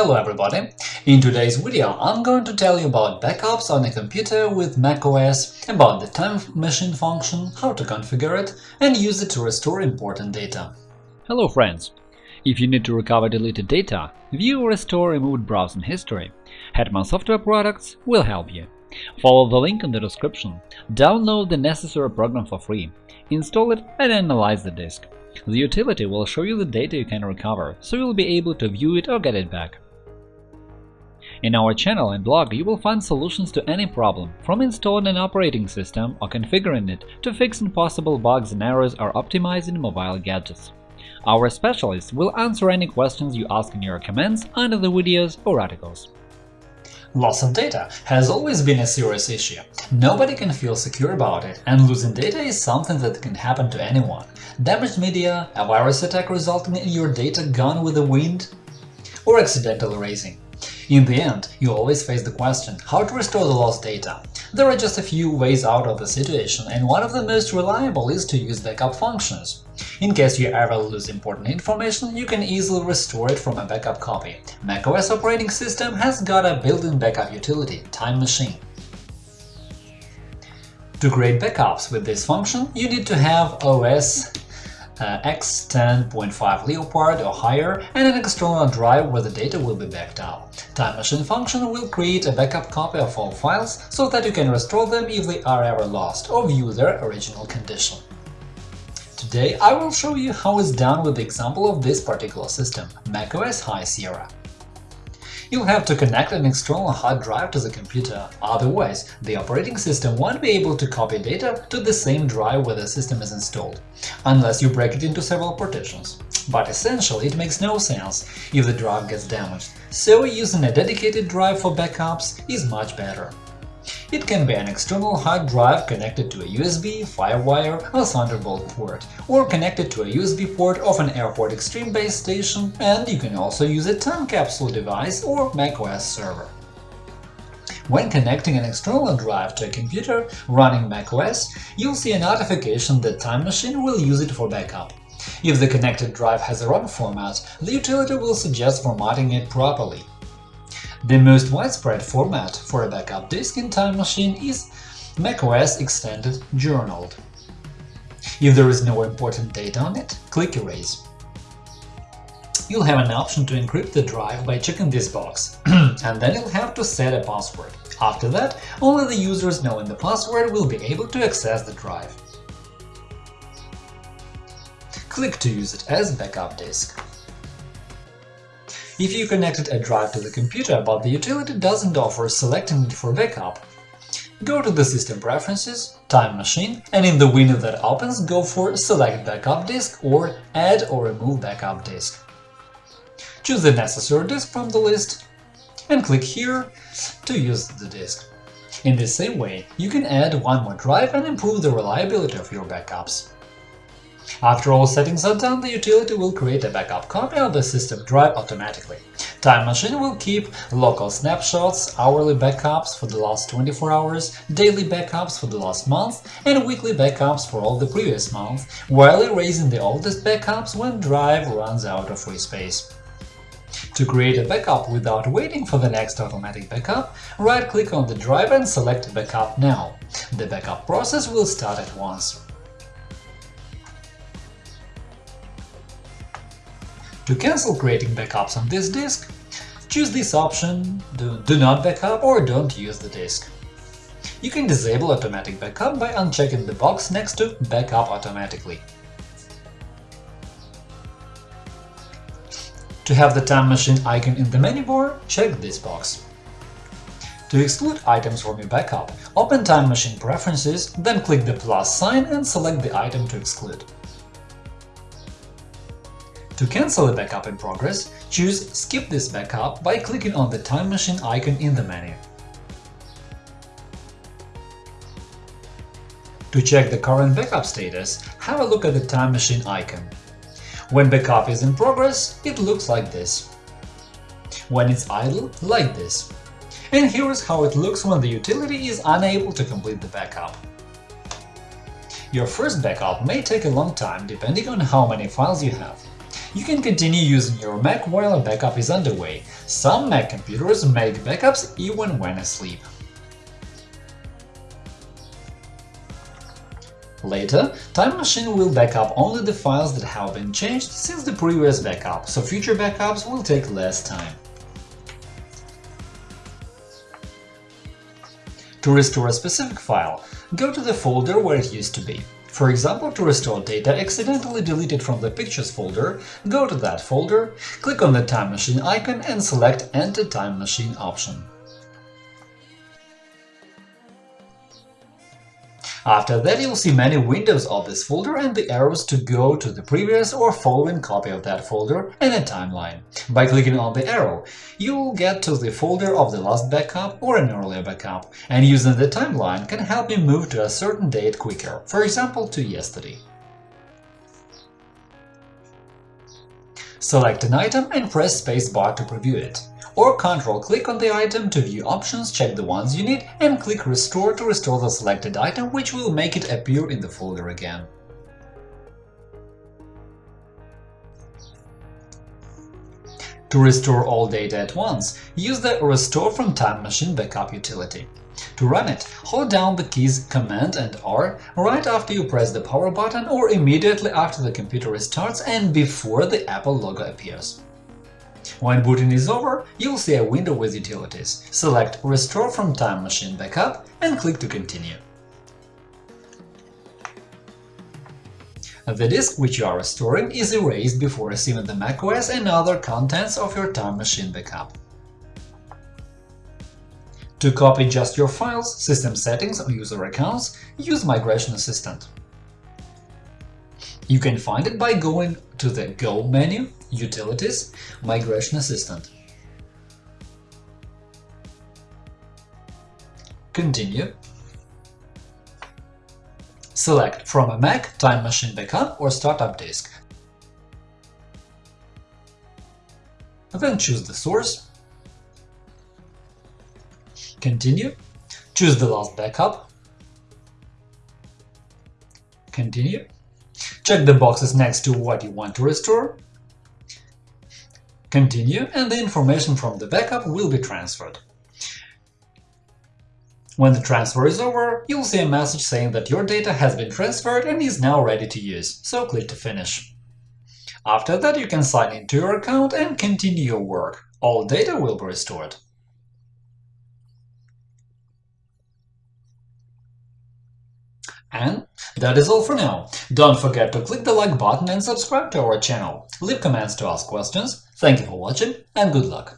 Hello everybody! In today's video I'm going to tell you about backups on a computer with macOS, about the Time Machine function, how to configure it, and use it to restore important data. Hello friends! If you need to recover deleted data, view or restore removed browsing history, Hetman Software Products will help you. Follow the link in the description, download the necessary program for free, install it and analyze the disk. The utility will show you the data you can recover, so you'll be able to view it or get it back. In our channel and blog you will find solutions to any problem, from installing an operating system or configuring it to fixing possible bugs and errors or optimizing mobile gadgets. Our specialists will answer any questions you ask in your comments under the videos or articles. Loss of data has always been a serious issue. Nobody can feel secure about it, and losing data is something that can happen to anyone. Damaged media, a virus attack resulting in your data gone with the wind, or accidental erasing. In the end, you always face the question how to restore the lost data. There are just a few ways out of the situation, and one of the most reliable is to use backup functions. In case you ever lose important information, you can easily restore it from a backup copy. macOS operating system has got a built-in backup utility – Time Machine. To create backups with this function, you need to have OS uh, X10.5 Leopard or higher, and an external drive where the data will be backed up. Time Machine function will create a backup copy of all files so that you can restore them if they are ever lost or view their original condition. Today I will show you how it's done with the example of this particular system – macOS High Sierra. You'll have to connect an external hard drive to the computer, otherwise the operating system won't be able to copy data to the same drive where the system is installed, unless you break it into several partitions. But essentially it makes no sense if the drive gets damaged, so using a dedicated drive for backups is much better. It can be an external hard drive connected to a USB, FireWire or Thunderbolt port, or connected to a USB port of an Airport Extreme base station, and you can also use a time capsule device or macOS server. When connecting an external drive to a computer running macOS, you'll see a notification that Time Machine will use it for backup. If the connected drive has a wrong format, the utility will suggest formatting it properly. The most widespread format for a backup disk in Time Machine is macOS Extended Journaled. If there is no important data on it, click Erase. You'll have an option to encrypt the drive by checking this box, and then you'll have to set a password. After that, only the users knowing the password will be able to access the drive. Click to use it as backup disk. If you connected a drive to the computer but the utility doesn't offer selecting it for backup, go to the System Preferences, Time Machine, and in the window that opens go for Select Backup Disk or Add or Remove Backup Disk. Choose the necessary disk from the list and click here to use the disk. In the same way, you can add one more drive and improve the reliability of your backups. After all settings are done, the utility will create a backup copy of the system drive automatically. Time Machine will keep local snapshots, hourly backups for the last 24 hours, daily backups for the last month, and weekly backups for all the previous month, while erasing the oldest backups when drive runs out of free space. To create a backup without waiting for the next automatic backup, right-click on the drive and select Backup now. The backup process will start at once. To cancel creating backups on this disk, choose this option do, do not backup or don't use the disk. You can disable automatic backup by unchecking the box next to Backup automatically. To have the Time Machine icon in the menu bar, check this box. To exclude items from your backup, open Time Machine Preferences, then click the plus sign and select the item to exclude. To cancel a backup in progress, choose Skip this backup by clicking on the Time Machine icon in the menu. To check the current backup status, have a look at the Time Machine icon. When backup is in progress, it looks like this. When it's idle, like this. And here's how it looks when the utility is unable to complete the backup. Your first backup may take a long time depending on how many files you have. You can continue using your Mac while a backup is underway. Some Mac computers make backups even when asleep. Later, Time Machine will backup only the files that have been changed since the previous backup, so future backups will take less time. To restore a specific file, go to the folder where it used to be. For example, to restore data accidentally deleted from the Pictures folder, go to that folder, click on the Time Machine icon and select Enter Time Machine option. After that, you'll see many windows of this folder and the arrows to go to the previous or following copy of that folder and a timeline. By clicking on the arrow, you'll get to the folder of the last backup or an earlier backup, and using the timeline can help you move to a certain date quicker, for example, to yesterday. Select an item and press spacebar to preview it or Ctrl-click on the item to view options, check the ones you need, and click Restore to restore the selected item, which will make it appear in the folder again. To restore all data at once, use the Restore from Time Machine backup utility. To run it, hold down the keys Command and R right after you press the power button or immediately after the computer restarts and before the Apple logo appears. When booting is over, you'll see a window with utilities. Select Restore from Time Machine Backup and click to continue. The disk which you are restoring is erased before receiving the macOS and other contents of your Time Machine backup. To copy just your files, system settings or user accounts, use Migration Assistant. You can find it by going to the Go menu, Utilities, Migration Assistant. Continue. Select from a Mac, Time Machine Backup or Startup Disk. Then choose the source. Continue. Choose the last backup. Continue. Check the boxes next to what you want to restore. Continue, and the information from the backup will be transferred. When the transfer is over, you'll see a message saying that your data has been transferred and is now ready to use, so click to finish. After that, you can sign into your account and continue your work. All data will be restored. And that is all for now. Don't forget to click the like button and subscribe to our channel. Leave comments to ask questions. Thank you for watching and good luck!